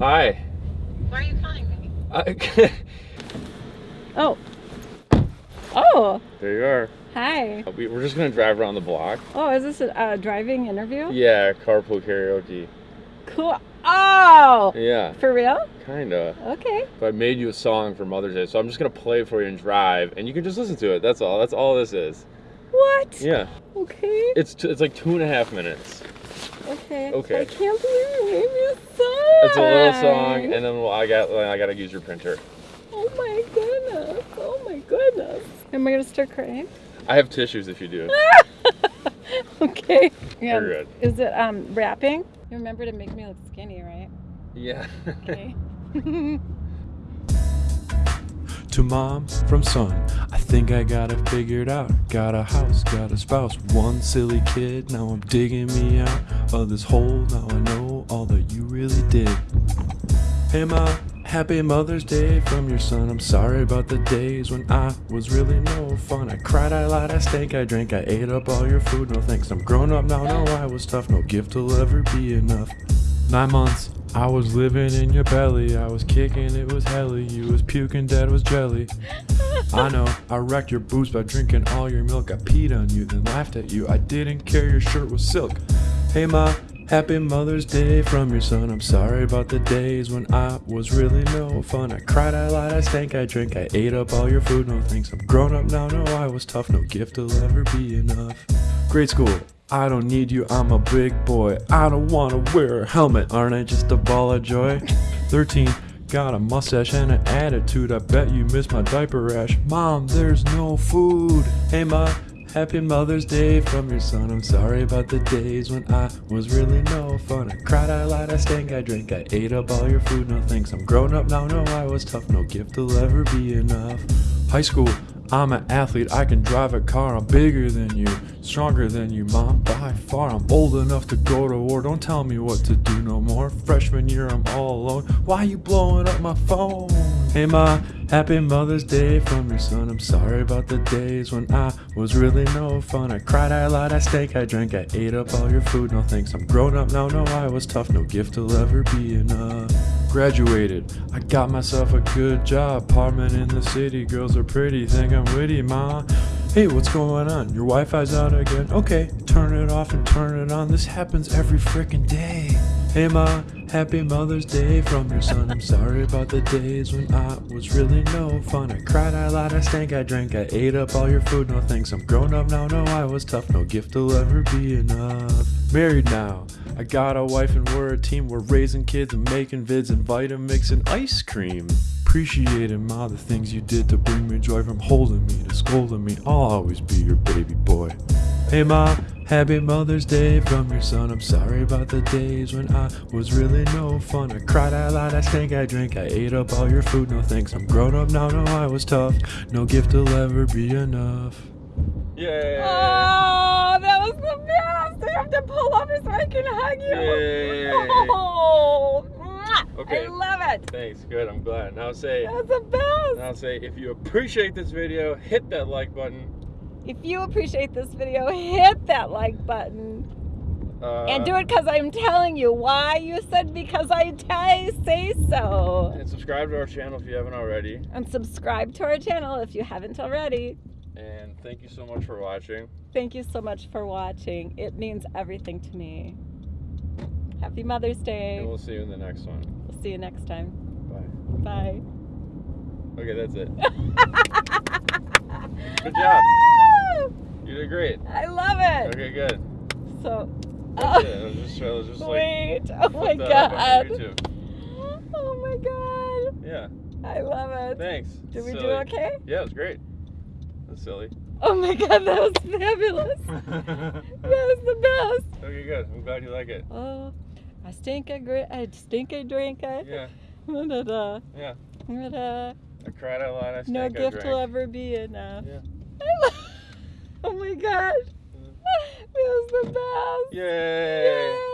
Hi. Why are you calling me? Uh, Oh. Oh, there you are. hi. We, we're just gonna drive around the block. Oh, is this a uh, driving interview? Yeah, carpool karaoke. Cool. Oh, Yeah, for real? kinda. Okay. But I made you a song for Mother's Day, so I'm just gonna play it for you and drive, and you can just listen to it. That's all. That's all this is. What? Yeah, Okay. it's t- it's like two and a half minutes. Okay. Okay. I can't believe you made me a song. It's a little song, and then well, I got I gotta use your printer. Oh my goodness. Oh my goodness. Am I gonna start crying? I have tissues if you do. okay. Yeah. You're good. Is it um rapping? You remember to make me look skinny, right? Yeah. Okay. To mom from son, I think I got it figured out. Got a house, got a spouse, one silly kid. Now I'm digging me out of this hole. Now I know all that you really did. Hey ma, happy Mother's Day from your son. I'm sorry about the days when I was really no fun. I cried, I lied, I stank, I drank, I ate up all your food. No thanks, I'm grown up now. No, I was tough. No gift will ever be enough. Nine months, I was living in your belly. I was kicking, it was helly. You was puking, dad was jelly. I know, I wrecked your boobs by drinking all your milk. I peed on you, then laughed at you. I didn't care your shirt was silk. Hey ma, happy Mother's Day from your son. I'm sorry about the days when I was really no fun. I cried, I lied, I stank, I drank, I ate up all your food. No thanks, I'm grown up now. No, I was tough. No gift will ever be enough. Grade school. I don't need you, I'm a big boy. I don't wanna wear a helmet, aren't I just a ball of joy? 13, got a mustache and an attitude. I bet you miss my diaper rash. Mom, there's no food. Hey, ma, happy Mother's Day from your son. I'm sorry about the days when I was really no fun. I cried, I lied, I stank, I drank, I ate up all your food. No thanks, I'm grown up now. No, I was tough, no gift will ever be enough. High school, I'm an athlete, I can drive a car, I'm bigger than you, stronger than you, mom, by far. I'm old enough to go to war, don't tell me what to do no more. Freshman year, I'm all alone, why you blowing up my phone? Hey ma, happy Mother's Day from your son. I'm sorry about the days when I was really no fun. I cried, I lied, I stank, I drank, I ate up all your food. No thanks, I'm grown up now, no, I was tough, no gift will ever be enough. Graduated, I got myself a good job. Apartment in the city, girls are pretty, think I'm witty, ma. Hey, what's going on? Your Wi Fi's out again? Okay, turn it off and turn it on. This happens every freaking day. Hey, ma, happy Mother's Day from your son. I'm sorry about the days when I was really no fun. I cried, I lied, I stank, I drank, I ate up all your food. No thanks, I'm grown up now. No, I was tough, no gift will ever be enough. Married now. I got a wife and we're a team. We're raising kids and making vids and Vitamix and ice cream. Appreciating ma the things you did to bring me joy from holding me to scolding me. I'll always be your baby boy. Hey ma, happy Mother's Day from your son. I'm sorry about the days when I was really no fun. I cried, I lied, I stank, I drank, I ate up all your food. No thanks, I'm grown up now. No, I was tough. No gift will ever be enough. Yeah. Oh, that was the best. I have to pull over so I can hug you. Yay. Oh. Okay. I love it. Thanks. Good. I'm glad. Now say. That's the best. Now say if you appreciate this video, hit that like button. If you appreciate this video, hit that like button. Uh, and do it because I'm telling you. Why? You said because I say so. And subscribe to our channel if you haven't already. And subscribe to our channel if you haven't already. And thank you so much for watching. Thank you so much for watching. It means everything to me. Happy Mother's Day. And we'll see you in the next one. We'll see you next time. Bye. Bye. Okay, that's it. Good job. You did great. I love it. Okay, good. So, That's oh, uh, it. I was just, I was just like. wait. Oh my put that up on god. Oh my god. Yeah. I love it. Thanks. Did we do okay? Yeah, it was great. That's silly. Oh my god, that was fabulous. That was the best. okay, good. I'm glad you like it. Oh, I stink a grit, I stink a drink, I. Yeah. Da-da-da. Yeah. Da-da. I cried a lot. I No stank, I gift will ever be enough. Yeah. Oh my god. That was the best. Yay. Yay.